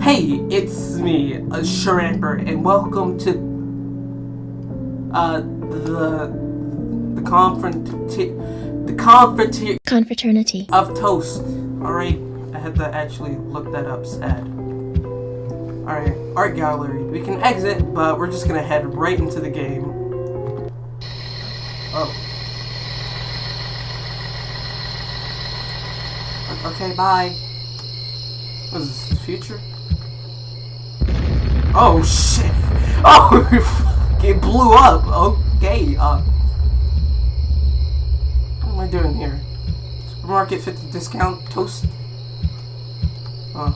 Hey, it's me, uh, Sharamper, and welcome to uh the the confront the confront Confraternity. of toast. All right, I had to actually look that up. Sad. All right, art gallery. We can exit, but we're just gonna head right into the game. Oh. Okay, bye. What is this, the future? Oh shit! Oh, it blew up. Okay, uh. What am I doing here? Supermarket 50 discount toast? Oh.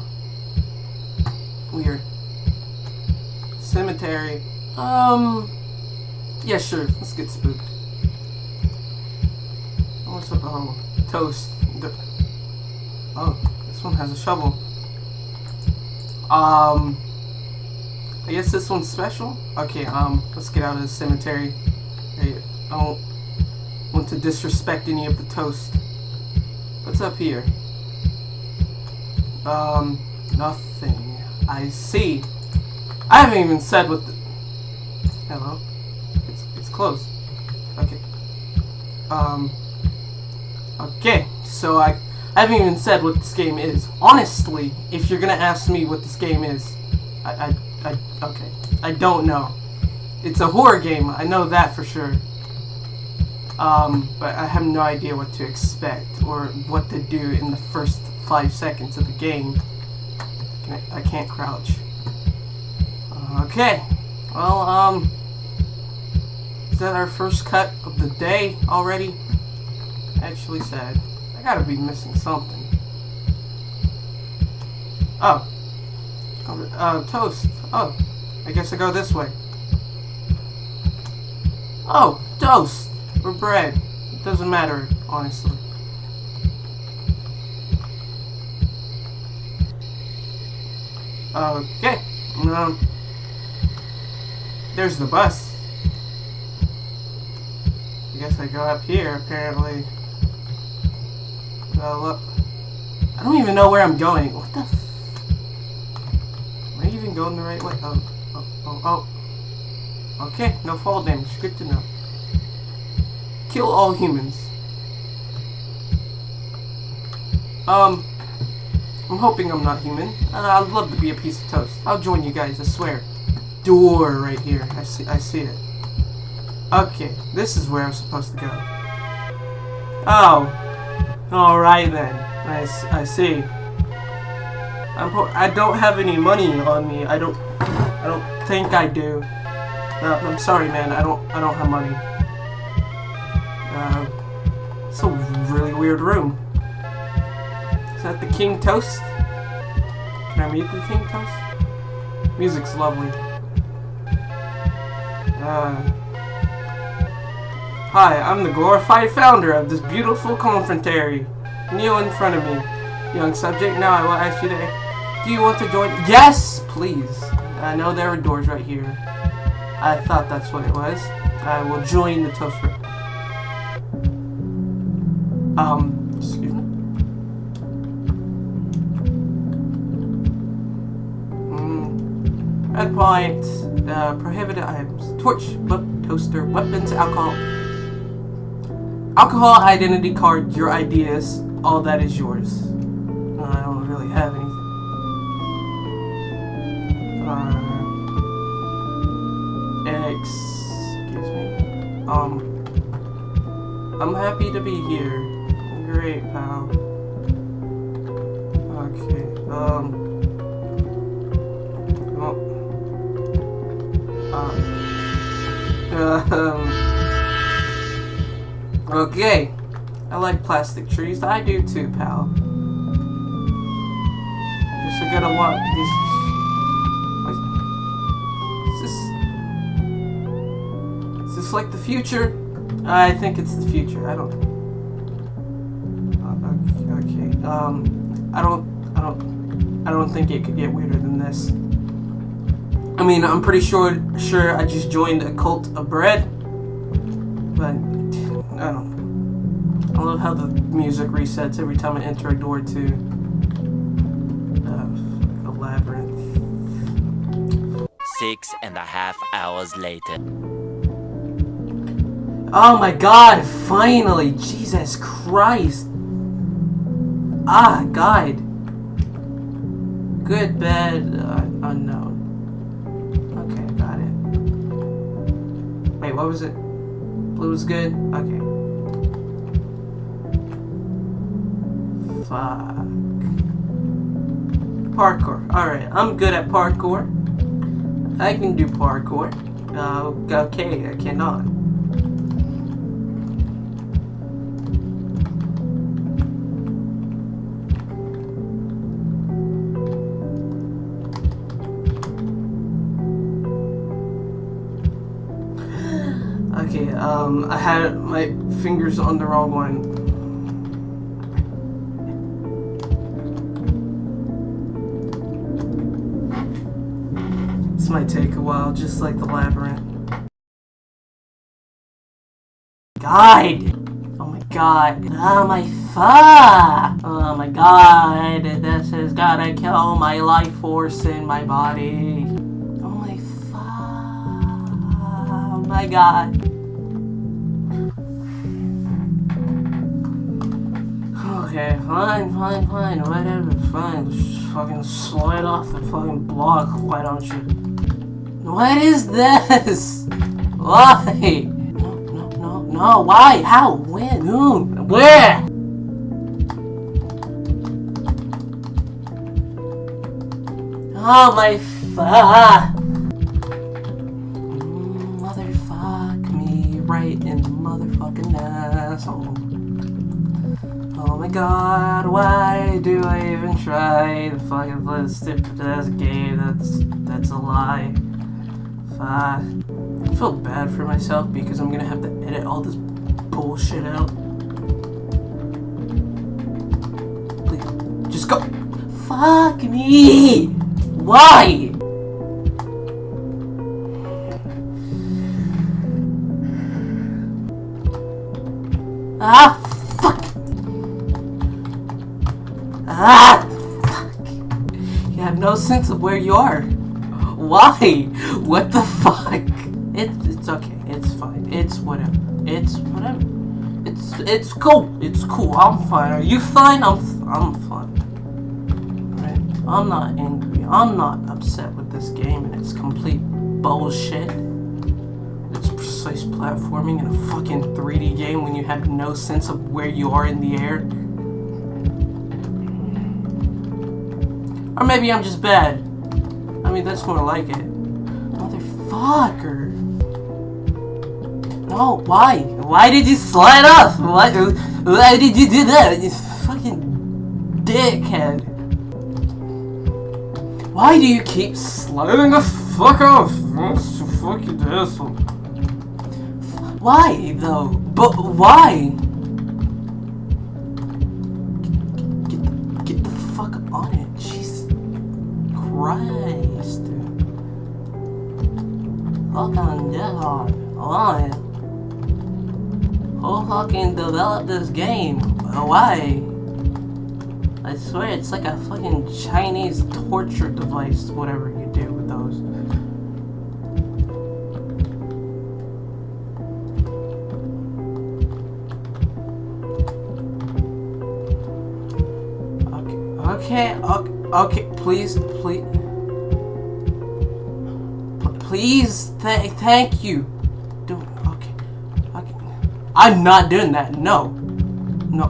Weird. Cemetery. Um. Yeah, sure. Let's get spooked. What's up? Oh, toast. Oh, this one has a shovel. Um. I guess this one's special? Okay, um, let's get out of the cemetery. I don't want to disrespect any of the toast. What's up here? Um, nothing. I see. I haven't even said what the... Hello? It's, it's closed. Okay. Um... Okay, so I, I haven't even said what this game is. Honestly, if you're gonna ask me what this game is, I, I, I, okay. I don't know. It's a horror game, I know that for sure. Um, but I have no idea what to expect or what to do in the first five seconds of the game. I, I can't crouch. Okay. Well, um, is that our first cut of the day already? Actually sad. Gotta be missing something. Oh. Oh, Uh, toast. Oh. I guess I go this way. Oh, toast. Or bread. It doesn't matter, honestly. Okay. Um, there's the bus. I guess I go up here, apparently. I don't even know where I'm going. What the f- Am I even going the right way? Oh, oh, oh, oh. Okay, no fall damage. Good to know. Kill all humans. Um, I'm hoping I'm not human. Uh, I'd love to be a piece of toast. I'll join you guys, I swear. Door right here. I see. I see it. Okay, this is where I'm supposed to go. Oh. Alright then. I, I see. I'm I don't have any money on me. I don't I don't think I do. No, I'm sorry man. I don't I don't have money. Uh, it's a really weird room. Is that the King Toast? Can I meet the King Toast? Music's lovely. Uh, hi, I'm the glorified founder of this beautiful confrontary. Kneel in front of me, young subject. Now I will ask you to. Do you want to join? Yes, please. I know there are doors right here. I thought that's what it was. I will join the toast. Room. Um, excuse me. Mm. Red point. Uh, prohibited items: torch, book, toaster, weapons, alcohol. Alcohol, identity card, your ideas, all that is yours. I don't really have anything. Uh, excuse me. Um, I'm happy to be here. Great, pal. Okay, um. Uh, um. Okay. I like plastic trees. I do too, pal. Just I gotta want these. Is this? Is this like the future? I think it's the future. I don't. Uh, okay. Um, I don't. I don't. I don't think it could get weirder than this. I mean, I'm pretty sure. Sure, I just joined a cult of bread, but I don't. know. I love how the music resets every time I enter a door too. Uh, elaborate. labyrinth. Six and a half hours later. Oh my god, finally! Jesus Christ! Ah, guide. Good bed, uh, unknown. Okay, got it. Wait, what was it? Blue was good? Okay. Fuck. Parkour. Alright, I'm good at parkour. I can do parkour. Uh, okay, I cannot. Okay, um, I had my fingers on the wrong one. This might take a while, just like the labyrinth. God! Oh my god. Oh my fuck! Oh my god. This has gotta kill my life force in my body. Oh my fuck. Oh my god. Okay, fine, fine, fine, whatever, fine. Just fucking slide off the fucking block, why don't you? What is this? Why? No, no, no, no, why? How? When? Who? Where? Oh my fuck! God, why do I even try to fucking this stupid ass game? That's that's a lie. Fuck. I feel bad for myself because I'm gonna have to edit all this bullshit out. Please, just go. Fuck me! Why? Ah, Ah! Fuck! You have no sense of where you are. Why? What the fuck? It's it's okay. It's fine. It's whatever. It's whatever. It's it's cool. It's cool. I'm fine. Are you fine? I'm I'm fine. Right? I'm not angry. I'm not upset with this game and it's complete bullshit. It's precise platforming in a fucking 3D game when you have no sense of where you are in the air. Or maybe I'm just bad. I mean, that's more like it. Motherfucker. No, why? Why did you slide off? Why, why did you do that? You fucking dickhead. Why do you keep sliding the fuck off? What's the fucking asshole? Why, though? But why? Christ. Fucking dead Why? Who fucking developed this game? Why? I swear it's like a fucking Chinese torture device, whatever you do with those. Okay, okay, okay, okay please, please. Please, th thank you. Do okay, okay. I'm not doing that. No, no,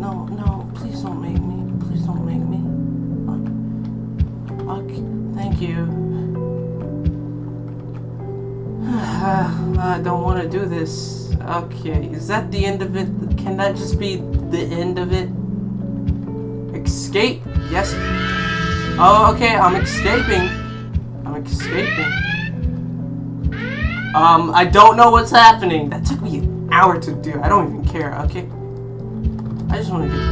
no, no. Please don't make me. Please don't make me. Okay, thank you. I don't want to do this. Okay, is that the end of it? Can that just be the end of it? Escape? Yes. Oh, okay, I'm escaping. I'm escaping. Um, I don't know what's happening. That took me an hour to do. I don't even care, okay? I just want to do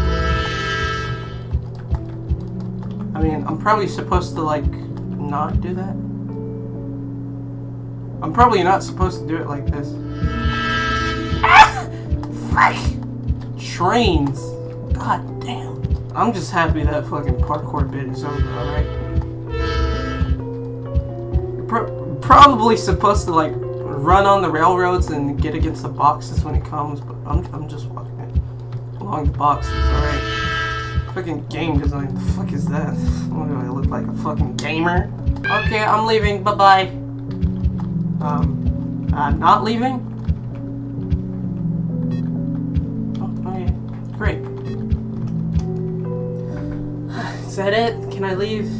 I mean, I'm probably supposed to, like, not do that. I'm probably not supposed to do it like this. Ah! Fuck! Trains. God damn. I'm just happy that fucking parkour bit is over, alright? Pro probably supposed to, like, run on the railroads and get against the boxes when it comes, but I'm, I'm just walking it along the boxes, alright? Fucking game design, the fuck is that? What do I look like, a fucking gamer? Okay, I'm leaving, bye-bye. Um, I'm not leaving? That it? Can I leave?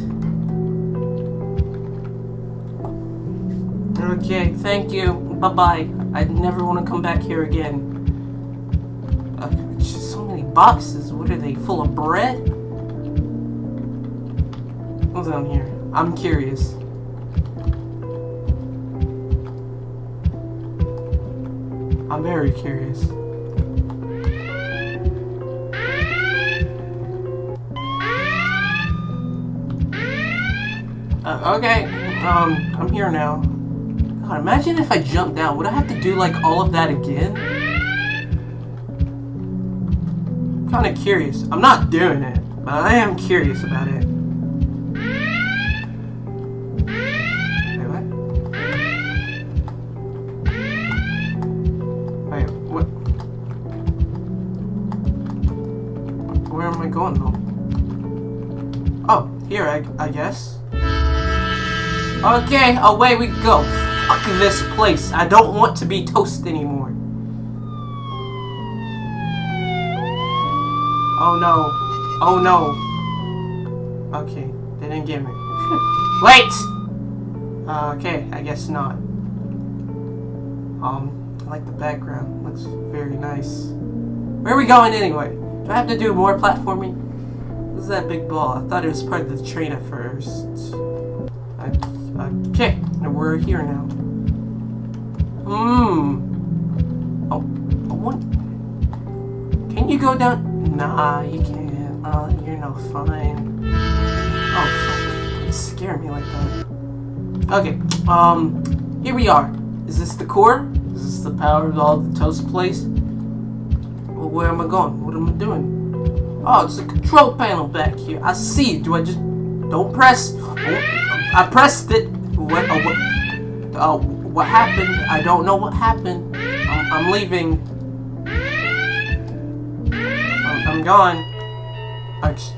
Okay, thank you. Bye-bye. I never want to come back here again. Uh, just so many boxes. What are they? Full of bread? What's down here? I'm curious. I'm very curious. Okay, um, I'm here now. God, imagine if I jumped down. Would I have to do, like, all of that again? I'm kind of curious. I'm not doing it, but I am curious about it. Where am I going, though? Oh, here, I, I guess. Okay, away we go. Fuck this place. I don't want to be toast anymore. Oh no. Oh no. Okay, they didn't get me. Wait! Uh, okay, I guess not. Um, I like the background. Looks very nice. Where are we going anyway? Do I have to do more platforming? What's that big ball? I thought it was part of the train at first. I Okay, and we're here now. Hmm. Oh, what? Can you go down? Nah, you can't. Uh, you're no fine. Oh, fuck. Don't scare me like that. Okay, um, here we are. Is this the core? Is this the power of all the toast place? Well, where am I going? What am I doing? Oh, it's a control panel back here. I see it. Do I just... Don't press. Oh, I pressed it. What? Uh, what? Uh, what happened? I don't know what happened. I'm, I'm leaving. I'm, I'm gone. I just...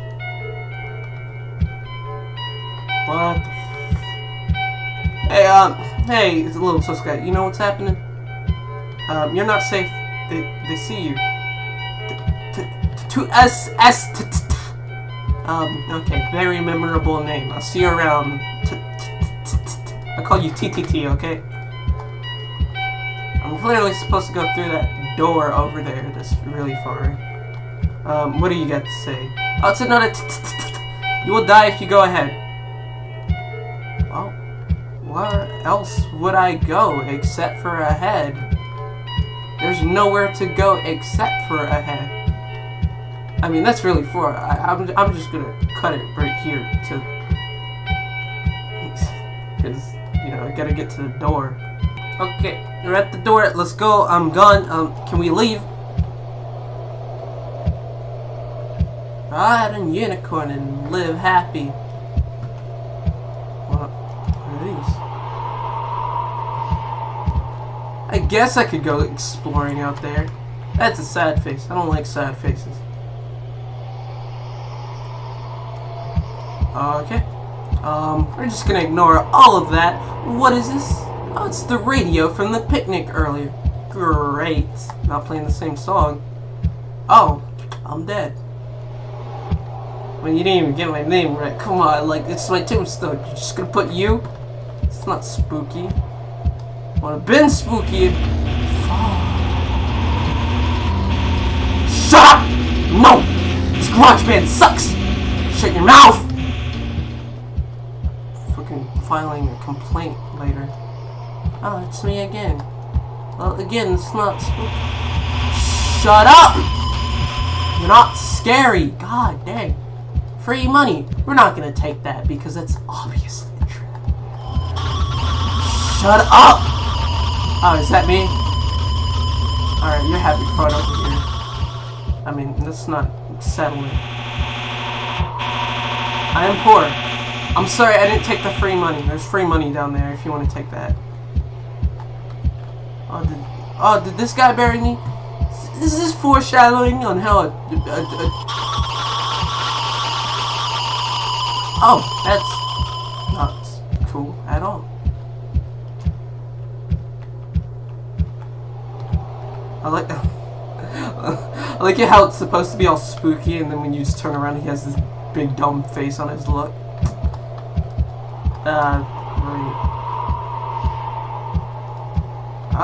What? Hey, um, hey, it's a little sus guy. You know what's happening? Um, you're not safe. They, they see you. To S S. Um, okay, very memorable name. I'll see you around. Call you TTT, okay? I'm clearly supposed to go through that door over there that's really far. Um, what do you got to say? Oh, it's another You will die if you go ahead. Well, where else would I go except for ahead? There's nowhere to go except for ahead. I mean, that's really far. I, I'm, I'm just gonna cut it right here to... Because, you know, I gotta get to the door. Okay, we're at the door. Let's go. I'm gone. Um, can we leave? Ride a unicorn and live happy. What, what are these? I guess I could go exploring out there. That's a sad face. I don't like sad faces. Okay. Um, we're just gonna ignore all of that. What is this? Oh, it's the radio from the picnic earlier. Great. Not playing the same song. Oh, I'm dead. Well, you didn't even get my name right. Come on, like, it's my tombstone. You're just gonna put you? It's not spooky. Would have been spooky. Shut up! No! This garage band sucks! Shut your mouth! Filing a complaint later. Oh, it's me again. Well, again, it's not. Shut up! You're not scary. God dang. Free money. We're not gonna take that because that's obviously a trap. Shut up! Oh, is that me? Alright, you're having fun over here. I mean, that's not settling. I am poor. I'm sorry, I didn't take the free money. There's free money down there if you want to take that. Oh, did, oh, did this guy bury me? This is foreshadowing on how a, a, a, Oh, that's not cool at all. I like I like it how it's supposed to be all spooky and then when you just turn around he has this big dumb face on his look. Uh, great.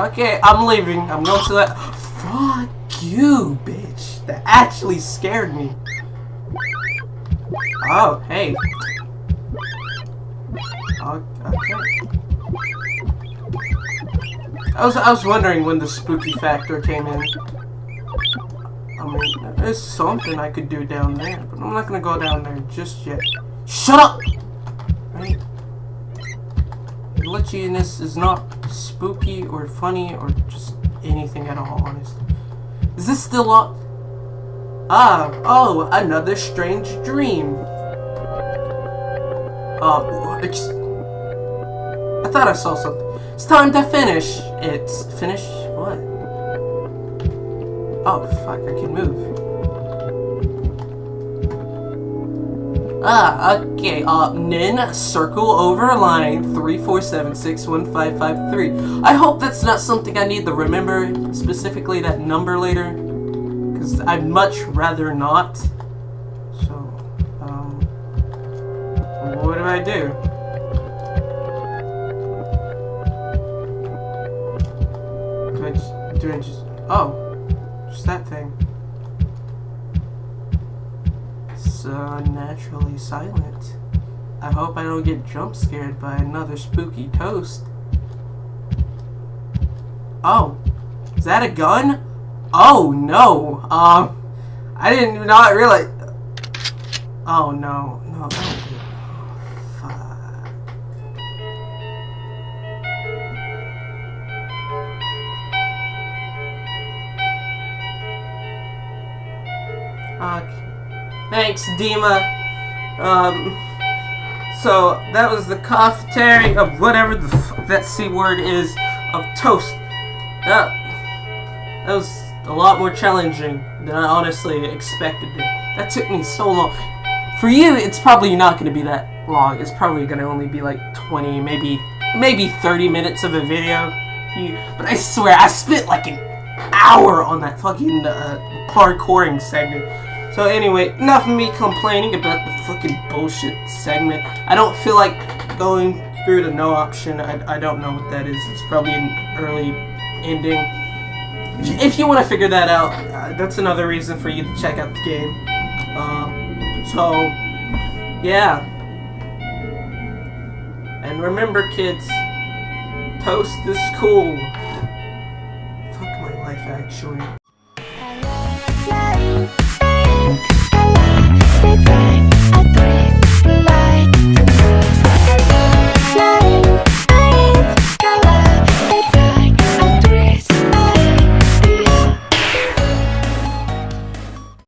Okay, I'm leaving. I'm going to that. Fuck you, bitch. That actually scared me. Oh, hey. Okay. I was I was wondering when the spooky factor came in. I mean, there's something I could do down there, but I'm not gonna go down there just yet. Shut up! Glitchiness is not spooky or funny or just anything at all, honestly. Is this still locked? Ah, oh, another strange dream. Uh, it's... I thought I saw something. It's time to finish. It's... Finish? What? Oh, fuck, I can move. Ah, okay, uh, Nin, circle over line 347615553. I hope that's not something I need to remember, specifically that number later, because I'd much rather not. So, um, what do I do? Do I just, do I just, oh, So naturally silent. I hope I don't get jump scared by another spooky toast. Oh, is that a gun? Oh no. Um, I didn't not realize. Oh no, no, Thanks, Dima. Um, so that was the cafeteria of whatever the that c word is of toast. That that was a lot more challenging than I honestly expected. That took me so long. For you, it's probably not going to be that long. It's probably going to only be like 20, maybe maybe 30 minutes of a video. But I swear, I spent like an hour on that fucking uh, parkouring segment. So anyway, enough of me complaining about the fucking bullshit segment. I don't feel like going through the no option. I, I don't know what that is. It's probably an early ending. If, you want to figure that out, uh, that's another reason for you to check out the game. Uh, so, yeah. And remember, kids, toast is cool. Fuck my life, actually.